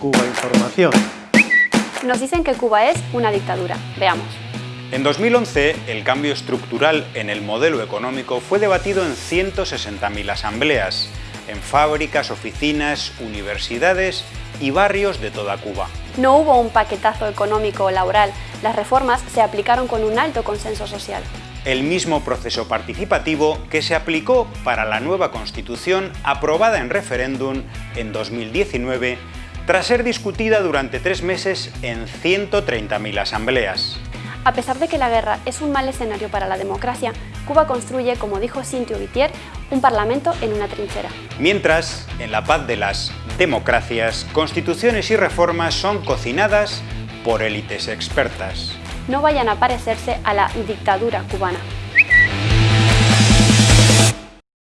Cuba Información. Nos dicen que Cuba es una dictadura. Veamos. En 2011, el cambio estructural en el modelo económico fue debatido en 160.000 asambleas, en fábricas, oficinas, universidades y barrios de toda Cuba. No hubo un paquetazo económico o laboral, las reformas se aplicaron con un alto consenso social. El mismo proceso participativo que se aplicó para la nueva Constitución aprobada en referéndum en 2019 tras ser discutida durante tres meses en 130.000 asambleas. A pesar de que la guerra es un mal escenario para la democracia, Cuba construye, como dijo Cintio Vitier, un parlamento en una trinchera. Mientras, en la paz de las democracias, constituciones y reformas son cocinadas por élites expertas. No vayan a parecerse a la dictadura cubana.